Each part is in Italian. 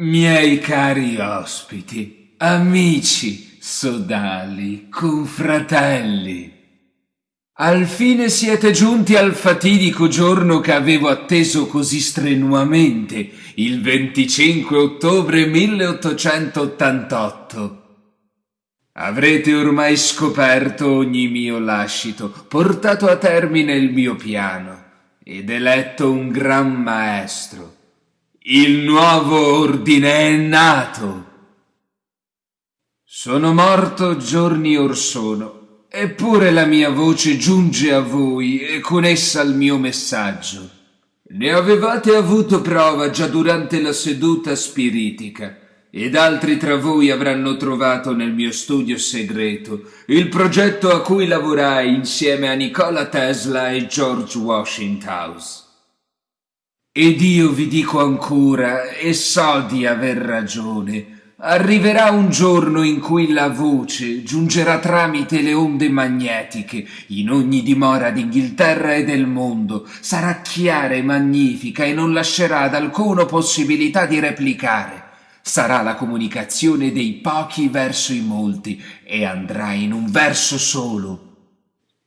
Miei cari ospiti, amici, sodali, confratelli, al fine siete giunti al fatidico giorno che avevo atteso così strenuamente, il 25 ottobre 1888. Avrete ormai scoperto ogni mio lascito, portato a termine il mio piano ed eletto un gran maestro il nuovo ordine è nato. Sono morto giorni or sono, eppure la mia voce giunge a voi e con essa il mio messaggio. Ne avevate avuto prova già durante la seduta spiritica, ed altri tra voi avranno trovato nel mio studio segreto il progetto a cui lavorai insieme a Nikola Tesla e George Washington. Ed io vi dico ancora, e so di aver ragione, arriverà un giorno in cui la voce giungerà tramite le onde magnetiche in ogni dimora d'Inghilterra e del mondo, sarà chiara e magnifica e non lascerà ad alcuno possibilità di replicare. Sarà la comunicazione dei pochi verso i molti e andrà in un verso solo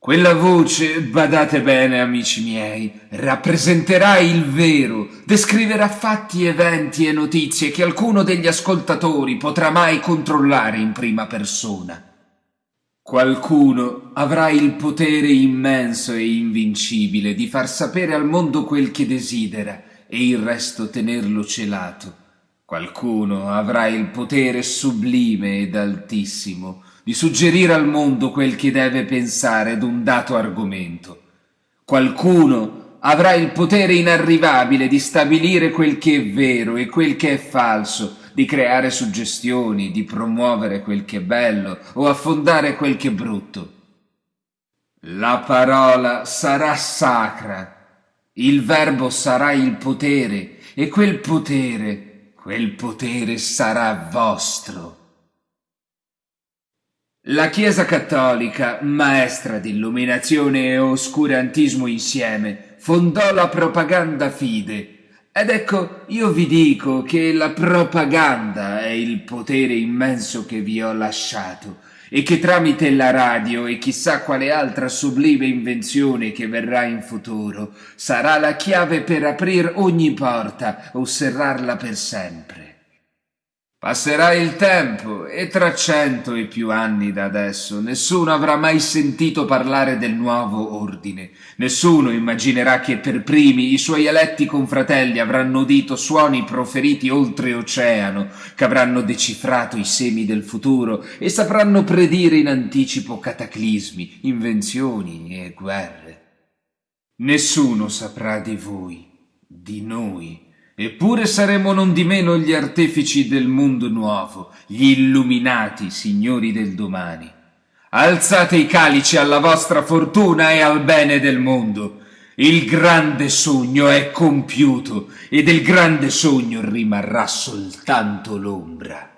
quella voce, badate bene amici miei, rappresenterà il vero, descriverà fatti, eventi e notizie che alcuno degli ascoltatori potrà mai controllare in prima persona. Qualcuno avrà il potere immenso e invincibile di far sapere al mondo quel che desidera e il resto tenerlo celato. Qualcuno avrà il potere sublime ed altissimo di suggerire al mondo quel che deve pensare d'un dato argomento. Qualcuno avrà il potere inarrivabile di stabilire quel che è vero e quel che è falso, di creare suggestioni, di promuovere quel che è bello o affondare quel che è brutto. La parola sarà sacra, il verbo sarà il potere e quel potere, quel potere sarà vostro. La Chiesa cattolica, maestra di illuminazione e oscurantismo insieme, fondò la propaganda fide. Ed ecco, io vi dico che la propaganda è il potere immenso che vi ho lasciato e che tramite la radio e chissà quale altra sublime invenzione che verrà in futuro sarà la chiave per aprir ogni porta o serrarla per sempre. Passerà il tempo e tra cento e più anni da adesso nessuno avrà mai sentito parlare del nuovo ordine. Nessuno immaginerà che per primi i suoi eletti confratelli avranno udito suoni proferiti oltreoceano, che avranno decifrato i semi del futuro e sapranno predire in anticipo cataclismi, invenzioni e guerre. Nessuno saprà di voi, di noi, Eppure saremo non di meno gli artefici del mondo nuovo, gli illuminati signori del domani. Alzate i calici alla vostra fortuna e al bene del mondo. Il grande sogno è compiuto e del grande sogno rimarrà soltanto l'ombra.